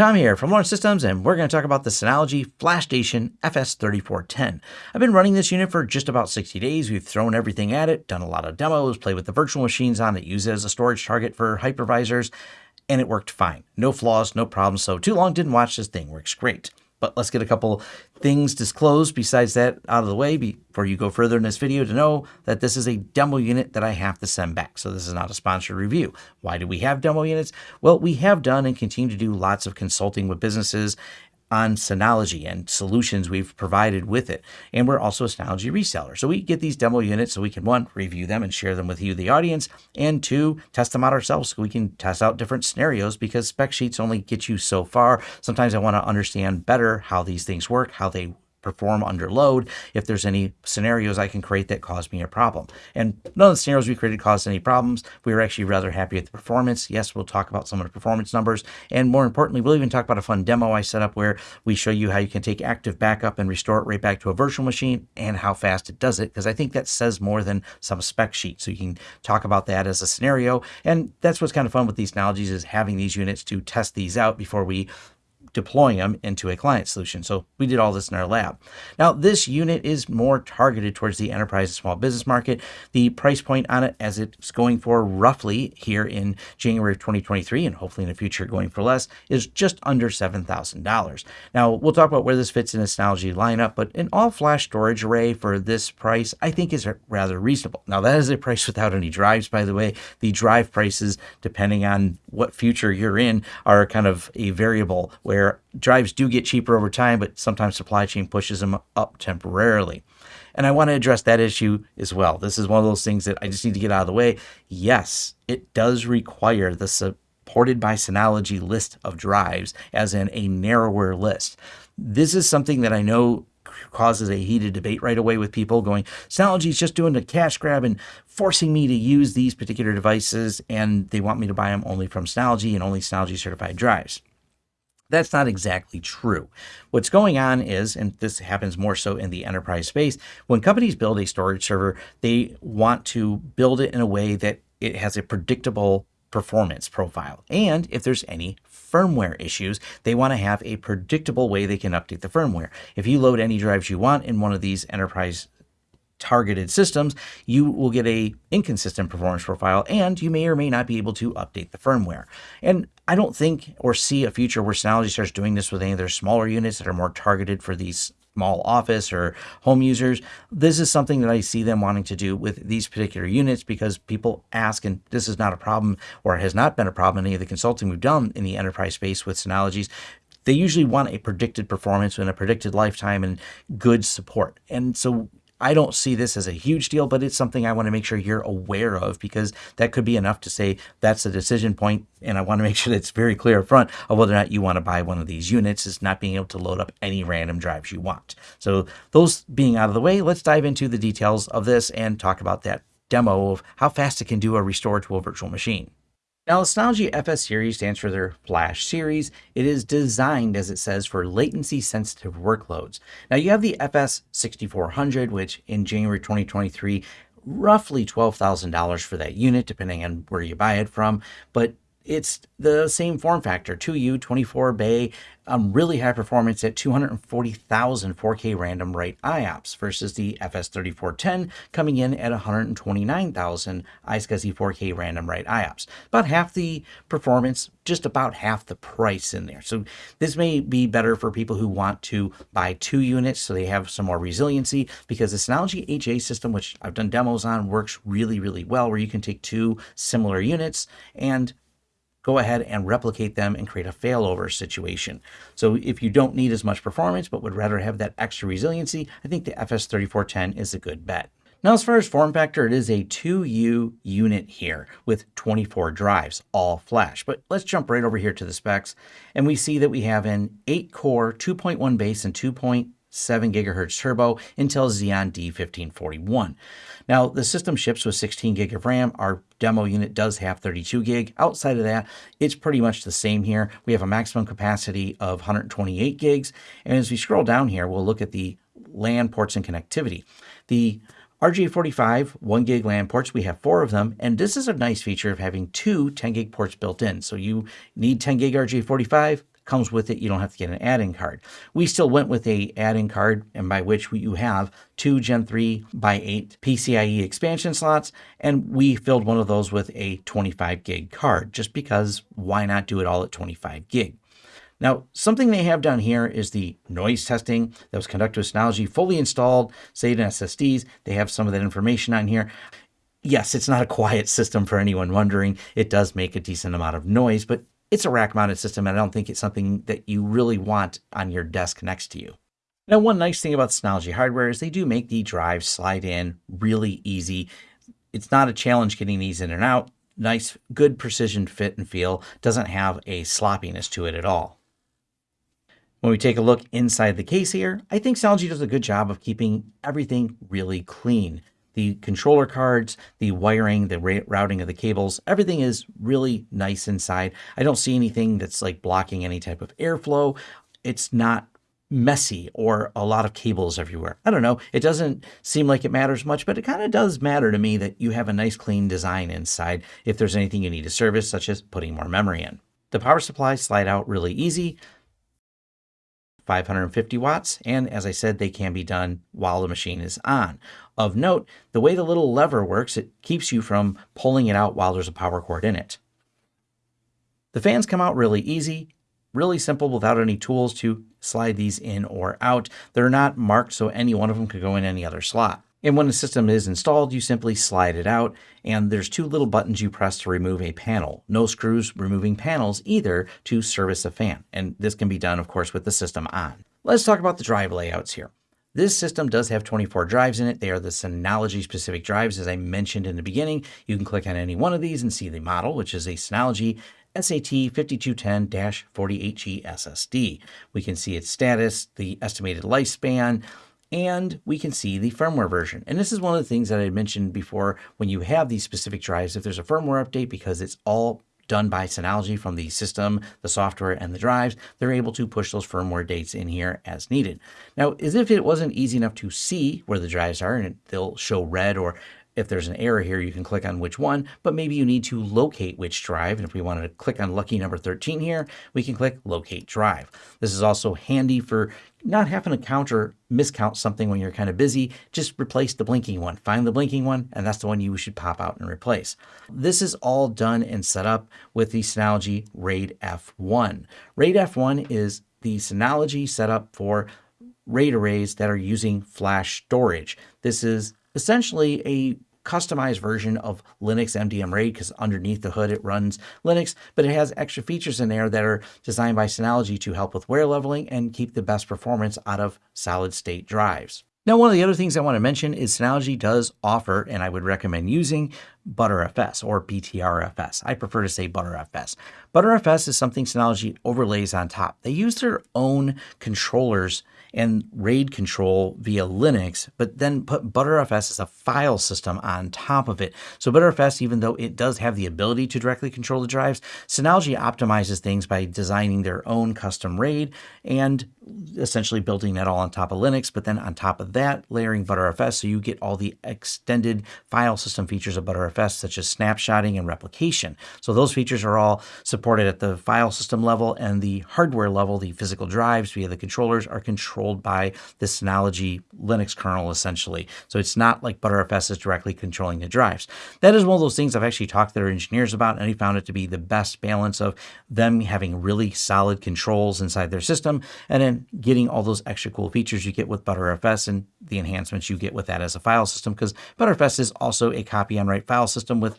Tom here from Lawrence Systems, and we're going to talk about the Synology FlashStation FS3410. I've been running this unit for just about 60 days. We've thrown everything at it, done a lot of demos, played with the virtual machines on it, used it as a storage target for hypervisors, and it worked fine. No flaws, no problems. So too long didn't watch this thing. Works great. But let's get a couple things disclosed besides that out of the way before you go further in this video to know that this is a demo unit that I have to send back. So this is not a sponsored review. Why do we have demo units? Well, we have done and continue to do lots of consulting with businesses on Synology and solutions we've provided with it. And we're also a Synology reseller. So we get these demo units so we can one, review them and share them with you, the audience, and two, test them out ourselves so we can test out different scenarios because spec sheets only get you so far. Sometimes I want to understand better how these things work, how they perform under load if there's any scenarios I can create that cause me a problem. And none of the scenarios we created caused any problems. We were actually rather happy with the performance. Yes, we'll talk about some of the performance numbers. And more importantly, we'll even talk about a fun demo I set up where we show you how you can take active backup and restore it right back to a virtual machine and how fast it does it. Because I think that says more than some spec sheet. So you can talk about that as a scenario. And that's what's kind of fun with these technologies is having these units to test these out before we deploying them into a client solution. So we did all this in our lab. Now, this unit is more targeted towards the enterprise and small business market. The price point on it, as it's going for roughly here in January of 2023, and hopefully in the future going for less, is just under $7,000. Now, we'll talk about where this fits in a Synology lineup, but an all-flash storage array for this price, I think is rather reasonable. Now, that is a price without any drives, by the way. The drive prices, depending on what future you're in, are kind of a variable where where drives do get cheaper over time, but sometimes supply chain pushes them up temporarily. And I want to address that issue as well. This is one of those things that I just need to get out of the way. Yes, it does require the supported by Synology list of drives, as in a narrower list. This is something that I know causes a heated debate right away with people going, Synology is just doing a cash grab and forcing me to use these particular devices, and they want me to buy them only from Synology and only Synology certified drives. That's not exactly true. What's going on is, and this happens more so in the enterprise space, when companies build a storage server, they want to build it in a way that it has a predictable performance profile. And if there's any firmware issues, they want to have a predictable way they can update the firmware. If you load any drives you want in one of these enterprise targeted systems, you will get a inconsistent performance profile and you may or may not be able to update the firmware. And I don't think or see a future where Synology starts doing this with any of their smaller units that are more targeted for these small office or home users. This is something that I see them wanting to do with these particular units because people ask, and this is not a problem or has not been a problem in any of the consulting we've done in the enterprise space with Synologies they usually want a predicted performance and a predicted lifetime and good support. And so I don't see this as a huge deal, but it's something I want to make sure you're aware of because that could be enough to say that's a decision point, And I want to make sure that it's very clear up front of whether or not you want to buy one of these units is not being able to load up any random drives you want. So those being out of the way, let's dive into the details of this and talk about that demo of how fast it can do a restore to a virtual machine. Now, the Synology FS series stands for their Flash series. It is designed, as it says, for latency-sensitive workloads. Now, you have the FS 6400, which in January 2023, roughly $12,000 for that unit, depending on where you buy it from. But it's the same form factor, 2U, 24 bay, um, really high performance at 240,000 4K random write IOPS versus the FS3410 coming in at 129,000 iSCSI 4K random write IOPS. About half the performance, just about half the price in there. So this may be better for people who want to buy two units so they have some more resiliency because the Synology HA system, which I've done demos on, works really, really well where you can take two similar units and go ahead and replicate them and create a failover situation. So if you don't need as much performance but would rather have that extra resiliency, I think the FS3410 is a good bet. Now, as far as form factor, it is a 2U unit here with 24 drives, all flash. But let's jump right over here to the specs, and we see that we have an 8-core, 2.1 base, and 2.7 gigahertz turbo Intel Xeon D1541. Now, the system ships with 16 gig of RAM. Our demo unit does have 32 gig. Outside of that, it's pretty much the same here. We have a maximum capacity of 128 gigs. And as we scroll down here, we'll look at the LAN ports and connectivity. The RJ45 1 gig LAN ports, we have four of them, and this is a nice feature of having two 10 gig ports built in. So you need 10 gig RJ45, comes with it. You don't have to get an add-in card. We still went with a add-in card, and by which you have two Gen 3 by 8 PCIe expansion slots, and we filled one of those with a 25 gig card, just because why not do it all at 25 gig? Now, something they have down here is the noise testing that was conducted with Synology, fully installed, saved in SSDs. They have some of that information on here. Yes, it's not a quiet system for anyone wondering. It does make a decent amount of noise, but it's a rack mounted system. And I don't think it's something that you really want on your desk next to you. Now, one nice thing about Synology hardware is they do make the drives slide in really easy. It's not a challenge getting these in and out. Nice, good precision fit and feel. Doesn't have a sloppiness to it at all. When we take a look inside the case here, I think Synology does a good job of keeping everything really clean. The controller cards, the wiring, the routing of the cables, everything is really nice inside. I don't see anything that's like blocking any type of airflow. It's not messy or a lot of cables everywhere. I don't know. It doesn't seem like it matters much, but it kind of does matter to me that you have a nice clean design inside if there's anything you need to service, such as putting more memory in. The power supply slide out really easy. 550 watts, and as I said, they can be done while the machine is on. Of note, the way the little lever works, it keeps you from pulling it out while there's a power cord in it. The fans come out really easy, really simple without any tools to slide these in or out. They're not marked so any one of them could go in any other slot. And when the system is installed, you simply slide it out, and there's two little buttons you press to remove a panel. No screws removing panels either to service a fan, and this can be done, of course, with the system on. Let's talk about the drive layouts here. This system does have 24 drives in it. They are the Synology specific drives, as I mentioned in the beginning. You can click on any one of these and see the model, which is a Synology SAT 5210-48G SSD. We can see its status, the estimated lifespan, and we can see the firmware version. And this is one of the things that I mentioned before when you have these specific drives, if there's a firmware update, because it's all done by Synology from the system, the software, and the drives, they're able to push those firmware dates in here as needed. Now, as if it wasn't easy enough to see where the drives are, and they'll show red or if there's an error here, you can click on which one, but maybe you need to locate which drive. And if we wanted to click on lucky number 13 here, we can click locate drive. This is also handy for not having to count or miscount something when you're kind of busy. Just replace the blinking one. Find the blinking one, and that's the one you should pop out and replace. This is all done and set up with the Synology RAID F1. RAID F1 is the Synology setup for RAID arrays that are using flash storage. This is essentially a customized version of Linux MDM RAID because underneath the hood it runs Linux, but it has extra features in there that are designed by Synology to help with wear leveling and keep the best performance out of solid state drives. Now, one of the other things I want to mention is Synology does offer, and I would recommend using ButterFS or BTRFS. I prefer to say ButterFS. ButterFS is something Synology overlays on top. They use their own controllers and RAID control via Linux, but then put ButterFS as a file system on top of it. So ButterFS, even though it does have the ability to directly control the drives, Synology optimizes things by designing their own custom RAID and essentially building that all on top of Linux, but then on top of that, layering ButterFS so you get all the extended file system features of ButterFS, such as snapshotting and replication. So those features are all supported at the file system level and the hardware level, the physical drives via the controllers are controlled by this Synology Linux kernel, essentially. So it's not like ButterFS is directly controlling the drives. That is one of those things I've actually talked to their engineers about, and he found it to be the best balance of them having really solid controls inside their system and then getting all those extra cool features you get with ButterFS and the enhancements you get with that as a file system because ButterFS is also a copy on write file system with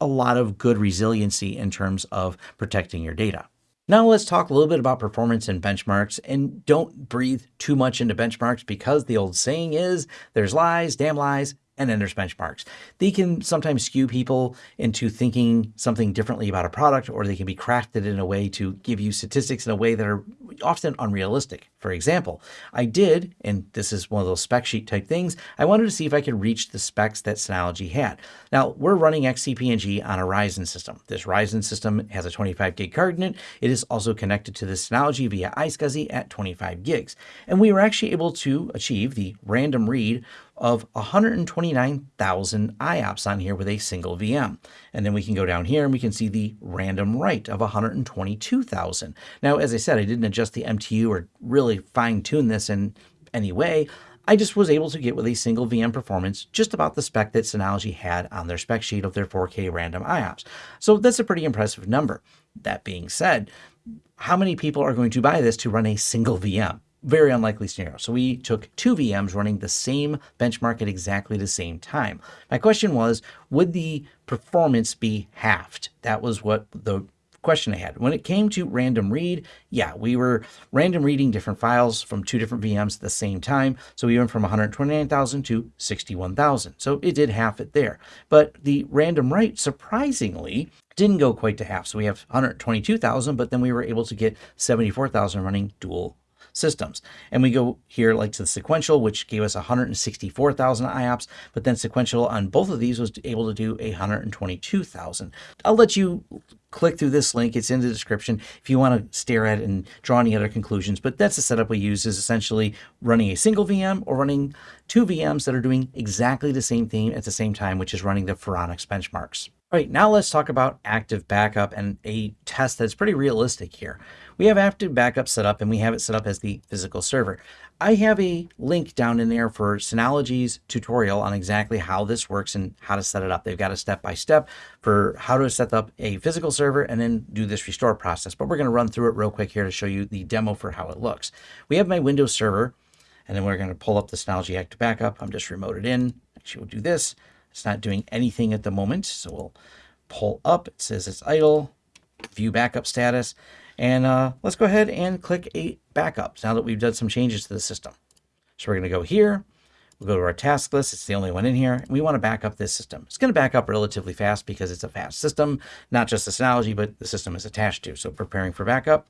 a lot of good resiliency in terms of protecting your data. Now let's talk a little bit about performance and benchmarks and don't breathe too much into benchmarks because the old saying is there's lies, damn lies, and then there's benchmarks. They can sometimes skew people into thinking something differently about a product, or they can be crafted in a way to give you statistics in a way that are often unrealistic. For example, I did, and this is one of those spec sheet type things, I wanted to see if I could reach the specs that Synology had. Now, we're running XCP-ng on a Ryzen system. This Ryzen system has a 25 gig card in it. It is also connected to the Synology via iSCSI at 25 gigs. And we were actually able to achieve the random read of 129,000 IOPS on here with a single VM. And then we can go down here and we can see the random write of 122,000. Now, as I said, I didn't adjust the MTU or really fine tune this in any way. I just was able to get with a single VM performance just about the spec that Synology had on their spec sheet of their 4K random IOPS. So that's a pretty impressive number. That being said, how many people are going to buy this to run a single VM? Very unlikely scenario. So we took two VMs running the same benchmark at exactly the same time. My question was, would the performance be halved? That was what the question I had. When it came to random read, yeah, we were random reading different files from two different VMs at the same time. So we went from 129,000 to 61,000. So it did half it there. But the random write, surprisingly, didn't go quite to half. So we have 122,000, but then we were able to get 74,000 running dual systems. And we go here like to the sequential, which gave us 164,000 IOPS, but then sequential on both of these was able to do 122,000. I'll let you click through this link. It's in the description if you want to stare at it and draw any other conclusions. But that's the setup we use is essentially running a single VM or running two VMs that are doing exactly the same thing at the same time, which is running the Phoronix benchmarks. All right, now let's talk about active backup and a test that's pretty realistic here. We have active backup set up and we have it set up as the physical server. I have a link down in there for Synology's tutorial on exactly how this works and how to set it up. They've got a step-by-step -step for how to set up a physical server and then do this restore process. But we're going to run through it real quick here to show you the demo for how it looks. We have my Windows server and then we're going to pull up the Synology Active Backup. I'm just remoted in. Actually, we'll do this. It's not doing anything at the moment. So we'll pull up. It says it's idle, view backup status. And uh, let's go ahead and click a backup now that we've done some changes to the system. So we're going to go here. We'll go to our task list. It's the only one in here. And we want to back up this system. It's going to back up relatively fast because it's a fast system, not just the Synology, but the system is attached to. So preparing for backup.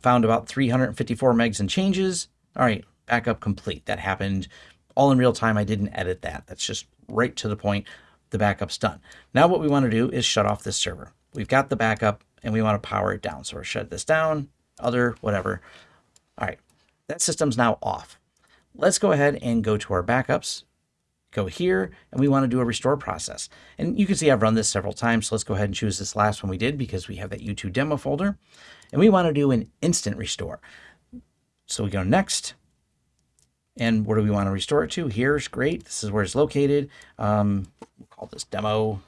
Found about 354 megs and changes. All right, backup complete. That happened all in real time. I didn't edit that. That's just right to the point. The backup's done. Now what we want to do is shut off this server. We've got the backup and we want to power it down. So we're shut this down, other, whatever. All right, that system's now off. Let's go ahead and go to our backups, go here, and we want to do a restore process. And you can see I've run this several times. So let's go ahead and choose this last one we did because we have that YouTube demo folder. And we want to do an instant restore. So we go next. And where do we want to restore it to? Here's great. This is where it's located. Um, we'll call this demo.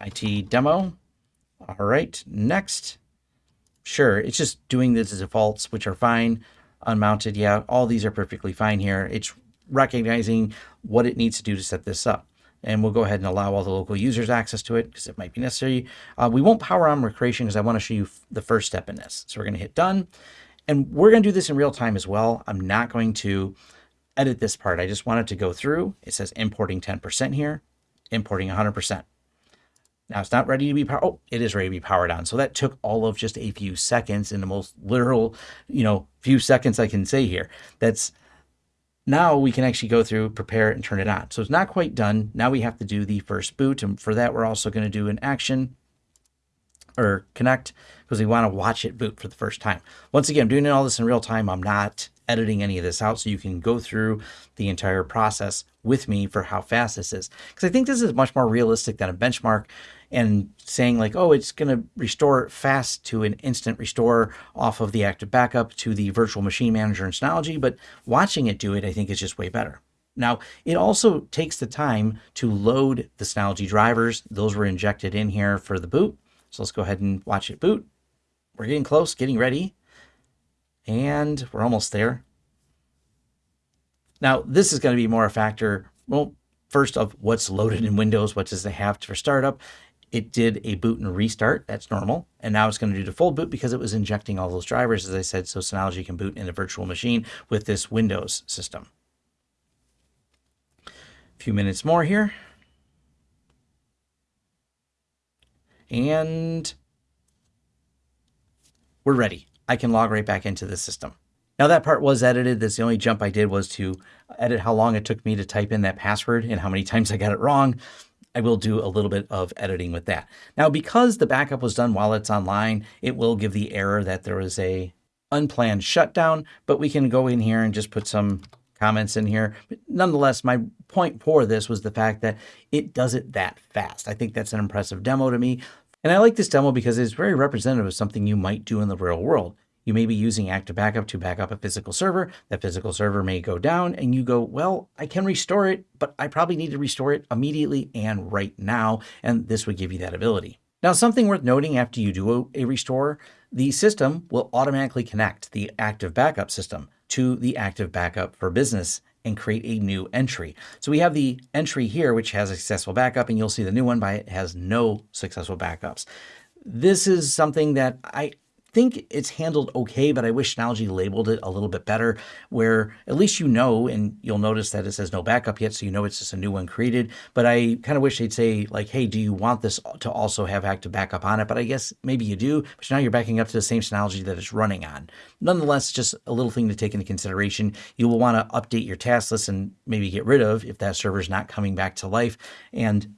IT demo. All right, next. Sure, it's just doing this as defaults, which are fine. Unmounted, yeah, all these are perfectly fine here. It's recognizing what it needs to do to set this up and we'll go ahead and allow all the local users access to it because it might be necessary. Uh, we won't power on recreation because I want to show you the first step in this. So we're going to hit done. And we're going to do this in real time as well. I'm not going to edit this part. I just wanted to go through. It says importing 10% here, importing 100%. Now it's not ready to be powered. Oh, it is ready to be powered on. So that took all of just a few seconds in the most literal, you know, few seconds I can say here. That's now we can actually go through, prepare it, and turn it on. So it's not quite done. Now we have to do the first boot. And for that, we're also going to do an action or connect because we want to watch it boot for the first time. Once again, I'm doing all this in real time. I'm not editing any of this out so you can go through the entire process with me for how fast this is. Because I think this is much more realistic than a benchmark and saying like, oh, it's going to restore fast to an instant restore off of the active backup to the virtual machine manager in Synology, but watching it do it, I think is just way better. Now, it also takes the time to load the Synology drivers. Those were injected in here for the boot. So let's go ahead and watch it boot. We're getting close, getting ready. And we're almost there. Now, this is going to be more a factor, well, first of what's loaded in Windows, what does it have for startup. It did a boot and restart, that's normal. And now it's going to do the full boot because it was injecting all those drivers, as I said, so Synology can boot in a virtual machine with this Windows system. A few minutes more here. And we're ready. I can log right back into the system. Now that part was edited. That's the only jump I did was to edit how long it took me to type in that password and how many times I got it wrong. I will do a little bit of editing with that. Now, because the backup was done while it's online, it will give the error that there was a unplanned shutdown, but we can go in here and just put some comments in here. But nonetheless, my point for this was the fact that it does it that fast. I think that's an impressive demo to me. And I like this demo because it's very representative of something you might do in the real world. You may be using Active Backup to back up a physical server. That physical server may go down and you go, well, I can restore it, but I probably need to restore it immediately and right now. And this would give you that ability. Now, something worth noting after you do a restore, the system will automatically connect the Active Backup system to the Active Backup for Business and create a new entry. So we have the entry here, which has a successful backup, and you'll see the new one by it has no successful backups. This is something that I think it's handled okay, but I wish Synology labeled it a little bit better, where at least you know, and you'll notice that it says no backup yet, so you know it's just a new one created. But I kind of wish they'd say, like, hey, do you want this to also have active backup on it? But I guess maybe you do, but now you're backing up to the same Synology that it's running on. Nonetheless, just a little thing to take into consideration. You will want to update your task list and maybe get rid of if that server is not coming back to life. And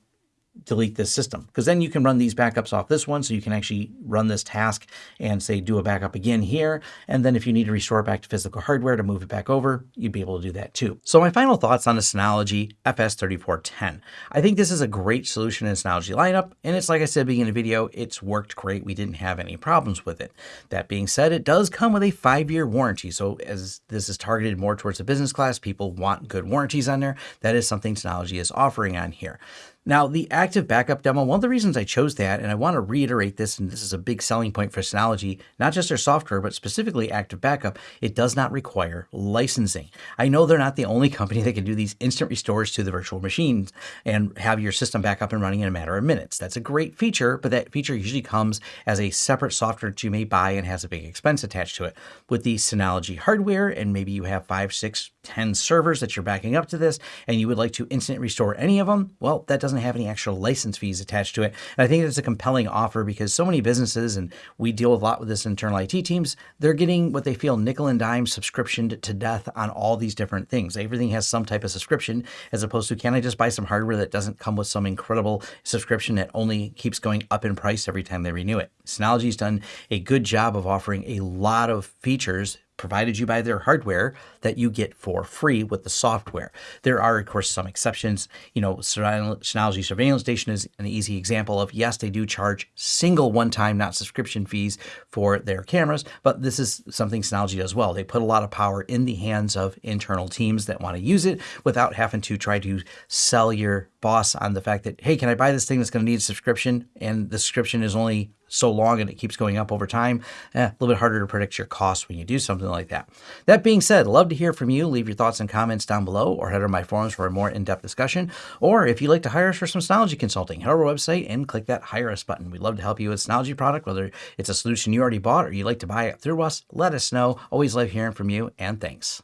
delete this system because then you can run these backups off this one so you can actually run this task and say do a backup again here and then if you need to restore it back to physical hardware to move it back over you'd be able to do that too. So my final thoughts on the Synology FS3410. I think this is a great solution in the Synology lineup and it's like I said beginning of the video it's worked great we didn't have any problems with it. That being said it does come with a five-year warranty so as this is targeted more towards the business class people want good warranties on there that is something Synology is offering on here. Now, the active backup demo, one of the reasons I chose that, and I want to reiterate this, and this is a big selling point for Synology, not just their software, but specifically active backup, it does not require licensing. I know they're not the only company that can do these instant restores to the virtual machines and have your system back up and running in a matter of minutes. That's a great feature, but that feature usually comes as a separate software that you may buy and has a big expense attached to it. With the Synology hardware, and maybe you have five, six, ten servers that you're backing up to this, and you would like to instant restore any of them, well, that doesn't have any actual license fees attached to it. And I think it's a compelling offer because so many businesses, and we deal a lot with this internal IT teams, they're getting what they feel nickel and dime subscription to death on all these different things. Everything has some type of subscription as opposed to can I just buy some hardware that doesn't come with some incredible subscription that only keeps going up in price every time they renew it. Synology's done a good job of offering a lot of features provided you by their hardware that you get for free with the software. There are, of course, some exceptions. You know, Synology Surveillance Station is an easy example of, yes, they do charge single one-time, not subscription fees for their cameras, but this is something Synology does well. They put a lot of power in the hands of internal teams that want to use it without having to try to sell your boss on the fact that, hey, can I buy this thing that's going to need a subscription? And the subscription is only so long and it keeps going up over time. Eh, a little bit harder to predict your costs when you do something like that. That being said, love to hear from you. Leave your thoughts and comments down below or head over my forums for a more in-depth discussion. Or if you'd like to hire us for some Synology consulting, head over to our website and click that Hire Us button. We'd love to help you with Synology product, whether it's a solution you already bought or you'd like to buy it through us. Let us know. Always love hearing from you and thanks.